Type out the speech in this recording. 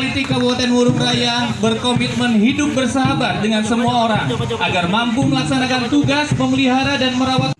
Kabupaten Wurung Raya berkomitmen hidup bersahabat dengan semua orang agar mampu melaksanakan tugas memelihara dan merawat